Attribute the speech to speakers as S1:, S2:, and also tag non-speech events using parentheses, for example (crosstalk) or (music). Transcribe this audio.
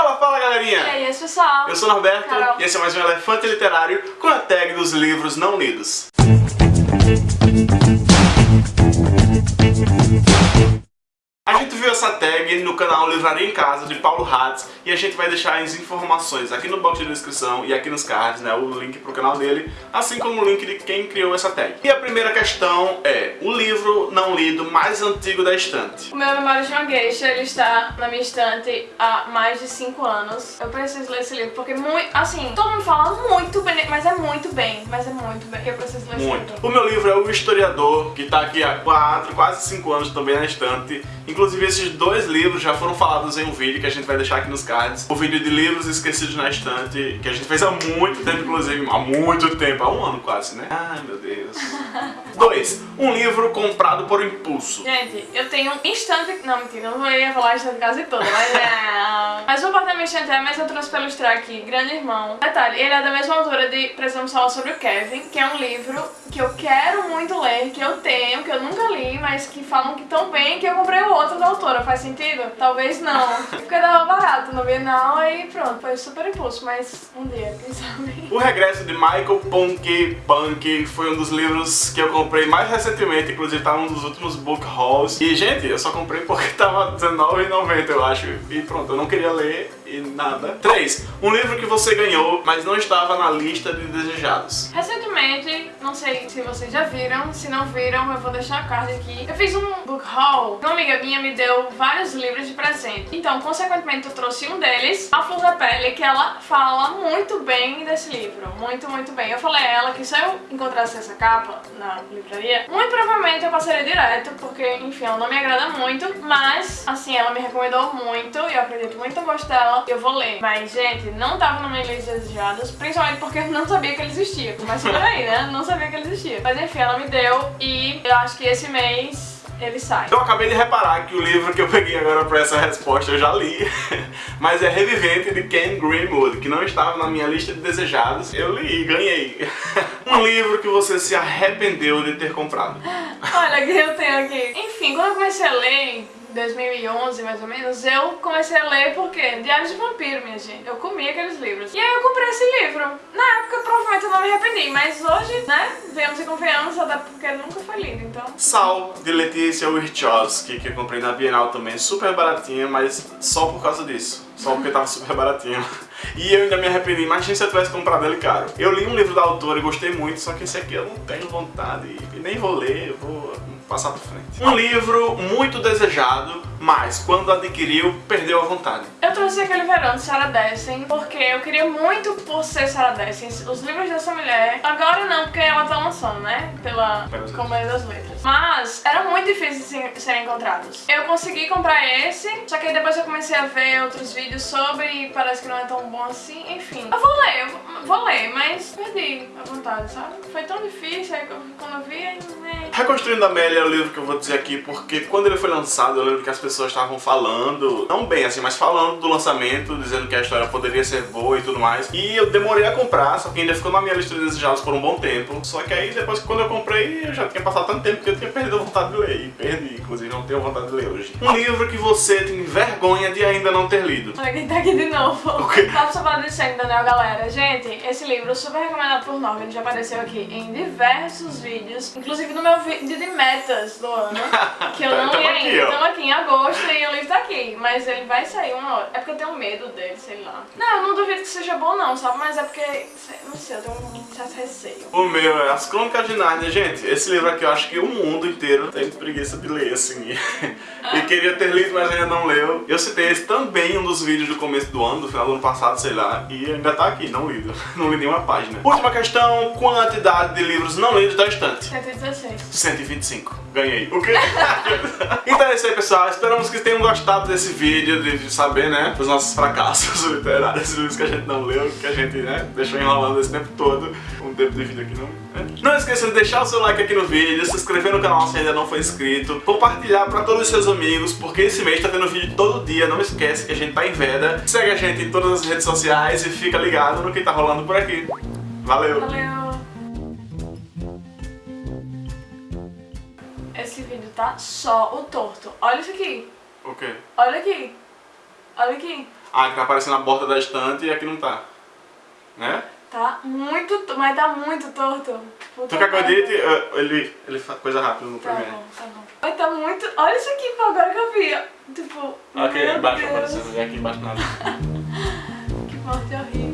S1: Fala, fala galerinha!
S2: E aí, pessoal?
S1: Eu sou o Norberto
S2: Carol.
S1: e esse é mais um Elefante Literário com a tag dos livros não lidos. Essa tag no canal Livraria em Casa, de Paulo Hatz, e a gente vai deixar as informações aqui no box de descrição e aqui nos cards, né, o link pro canal dele, assim como o link de quem criou essa tag. E a primeira questão é, o livro não lido mais antigo da estante.
S2: O meu Memória de uma Geisha, ele está na minha estante há mais de 5 anos. Eu preciso ler esse livro, porque muito, assim, todo mundo fala muito bem, mas é muito bem, mas é muito bem, eu preciso ler esse
S1: Muito.
S2: livro.
S1: O meu livro é O Historiador, que tá aqui há 4, quase 5 anos também na estante. Inclusive esses dois livros já foram falados em um vídeo que a gente vai deixar aqui nos cards. O vídeo de livros esquecidos na estante, que a gente fez há muito tempo, inclusive, há muito tempo, há um ano quase, né? Ai, meu Deus. (laughs) 2. Um livro comprado por impulso.
S2: Gente, eu tenho um instante... Não, mentira, eu não ia falar instante quase toda, mas é... (laughs) mas o apartamento instante é, mas eu trouxe pra ilustrar aqui, Grande Irmão. Detalhe, ele é da mesma autora de Precisamos Falar Sobre o Kevin, que é um livro que eu quero muito ler, que eu tenho, que eu nunca li, mas que falam que tão bem que eu comprei o outro da autora. Faz sentido? Talvez não. (laughs) Porque tava barato no Bienal, aí pronto, foi super impulso, mas um dia, quem sabe.
S1: O Regresso de Michael Punk Punk foi um dos livros que eu comprei mais recentemente, inclusive tá um dos últimos book hauls. E, gente, eu só comprei porque (laughs) tava R$19,90, eu acho. E pronto, eu não queria ler e nada. 3. Um livro que você ganhou, mas não estava na lista de desejados.
S2: Recentemente, não sei se vocês já viram, se não viram, eu vou deixar a card aqui. Eu fiz um book haul, uma amiga minha me deu vários livros de presente. Então, consequentemente, eu trouxe um deles, A Flor da Pele, que ela fala muito bem desse livro. Muito, muito bem. Eu falei a ela que se eu encontrasse essa capa na livraria, muito provavelmente eu passaria direto, porque, enfim, ela não me agrada muito, mas, assim, ela me recomendou muito e eu acredito muito no gosto dela. Eu vou ler. Mas, gente, não tava na minha lista de desejados, principalmente porque eu não sabia que ele existia. Começa por aí, né? Não sabia que ele existia. Mas, enfim, ela me deu e eu acho que esse mês ele sai.
S1: Eu acabei de reparar que o livro que eu peguei agora pra essa resposta eu já li, (laughs) mas é Revivente de Ken Greenwood, que não estava na minha lista de desejados. Eu li e ganhei. (laughs) Um livro que você se arrependeu de ter comprado.
S2: Olha, que eu tenho aqui. Enfim, quando eu comecei a ler, em 2011 mais ou menos, eu comecei a ler porque Diários de Vampiro, minha gente. Eu comi aqueles livros. E aí eu comprei esse livro. Na provavelmente eu não me arrependi, mas hoje, né, vemos e confiamos, até porque nunca foi lido, então...
S1: Sal, de Letícia Wachowski, que eu comprei na Bienal também, super baratinha, mas só por causa disso. Só porque tava super baratinho. E eu ainda me arrependi, imagina se eu tivesse comprado ele caro. Eu li um livro da autora e gostei muito, só que esse aqui eu não tenho vontade e nem vou ler, eu vou passar pra frente. Um livro muito desejado, mas quando adquiriu, perdeu a vontade.
S2: Eu trouxe aquele verão de Sarah Dessen porque eu queria muito por ser Sarah Dessen, os livros dessa mulher. Agora não, porque ela tá lançando, né? Pela Companhia das Letras. Mas era muito difícil de serem encontrados. Eu consegui comprar esse, só que aí depois eu comecei a ver outros vídeos sobre e parece que não é tão bom assim. Enfim, eu vou ler, eu vou- ler, mas perdi a vontade, sabe? Foi tão difícil, aí quando eu vi, aí, né?
S1: Reconstruindo a Amélia é o livro que eu vou dizer aqui, porque quando ele foi lançado, eu lembro que as pessoas estavam falando, não bem assim, mas falando do lançamento, dizendo que a história poderia ser boa e tudo mais. E eu demorei a comprar, só que ainda ficou na minha lista de desejados por um bom tempo. Só que aí, depois que quando eu comprei, eu já tinha passado tanto tempo que eu tinha perdido a vontade de ler. E perdi, inclusive, não tenho vontade de ler hoje. Um livro que você tem vergonha de ainda não ter lido.
S2: Olha quem tá aqui de novo.
S1: O quê?
S2: Papo Salvado de Sangue, Daniel, galera. Gente, esse livro super recomendado por nós. Ele já apareceu aqui em diversos vídeos. Inclusive no meu vídeo de metas do ano. (laughs) Que eu
S1: Tá-
S2: não li ainda. Estamos aqui em agosto e o livro tá aqui. Mas ele vai sair uma hora. É porque eu tenho medo dele, sei lá. Não, eu não duvido que seja bom não, sabe? Mas é porque, não sei, eu tenho um certo receio.
S1: O meu é As Crônicas de Nárnia, gente. Esse livro aqui eu acho que o mundo inteiro tem preguiça de ler, assim. (laughs) e queria ter lido, mas ainda não leu. Eu citei esse também em um dos vídeos do começo do ano, do final do ano passado, sei lá. E ainda tá aqui, não lido. (laughs) Não li nenhuma página. Última questão, quantidade de livros não lidos da estante.
S2: 116.
S1: 125. Ganhei. O quê? (laughs) então é isso aí, pessoal. Esperamos que tenham gostado desse vídeo, de de saber, né, dos nossos fracassos literários, livros que a gente não leu, que a gente, né, deixou enrolando esse tempo todo. Um tempo de vídeo aqui não. né? Não esqueça de deixar o seu like aqui no vídeo, se inscrever no canal se ainda não for inscrito, compartilhar pra todos os seus amigos, porque esse mês tá tendo vídeo todo dia, não esquece que a gente tá em veda. Segue a gente em todas as redes sociais e fica ligado no que tá rolando por aqui. Valeu!
S2: Valeu. Esse vídeo tá só o torto. Olha isso aqui.
S1: O quê?
S2: Olha aqui. Olha aqui.
S1: Ah, que tá aparecendo na borda da estante e aqui não tá. Né?
S2: Tá muito, mas tá muito torto.
S1: Tu quer que eu ele, ele faz coisa rápida no
S2: tá
S1: primeiro.
S2: Bom, tá bom. Mas tá muito... Olha isso aqui, pô, agora que eu vi. Tipo,
S1: Ok, embaixo aparecendo, aqui embaixo nada. (laughs) que morte horrível.